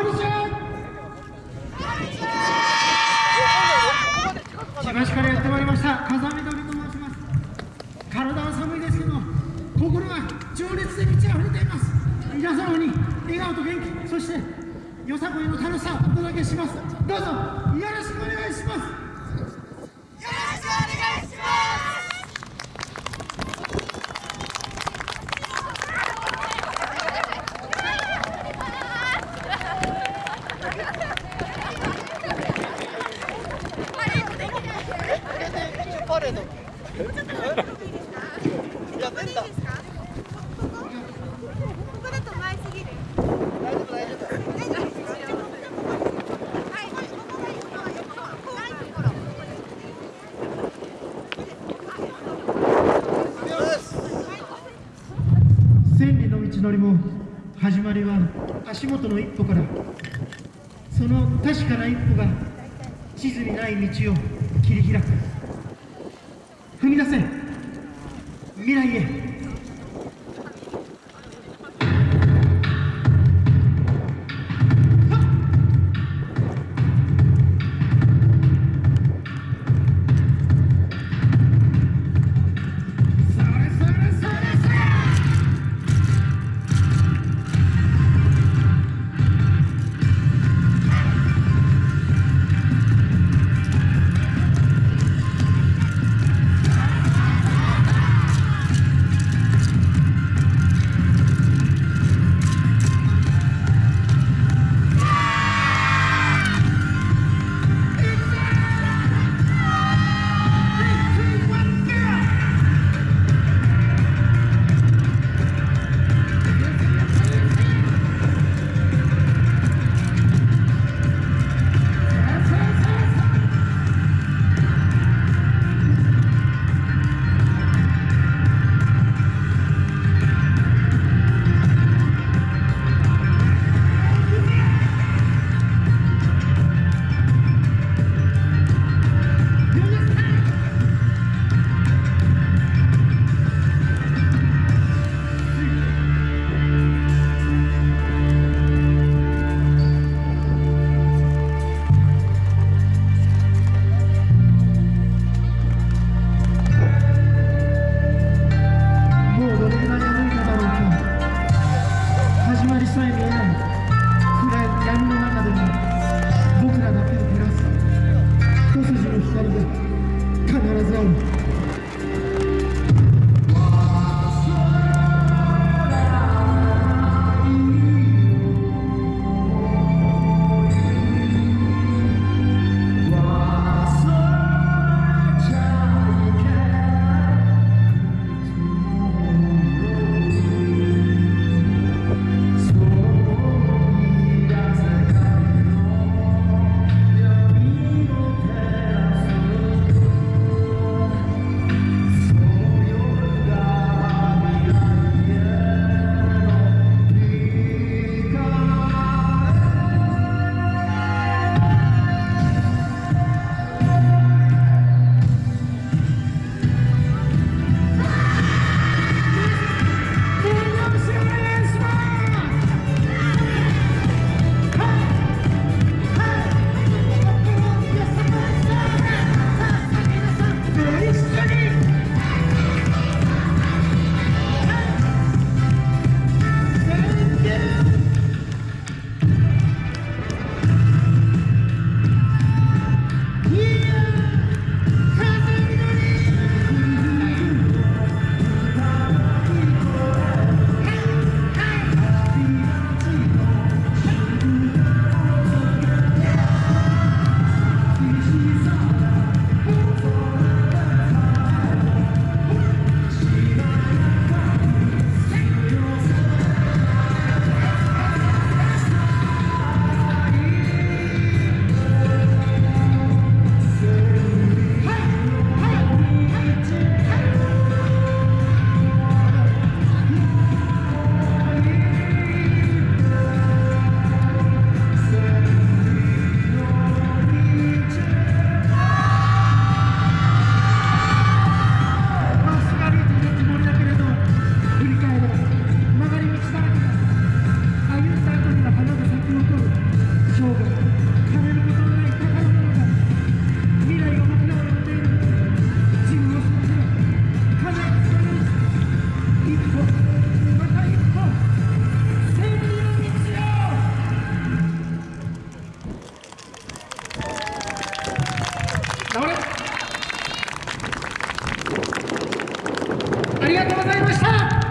こんにちは千葉市からやってまい。りました風見鳥と申します体は寒いですけど心は情熱で満ち溢れています皆様に笑顔と元気そしてよさこいの楽しさをお届けしますどうぞよろしくお願いしますパレード。やってんだ。千里の道のりも始まりは足元の一歩から。その確かな一歩が地図にない道を切り開く踏み出せ未来へ。ありがとうございました。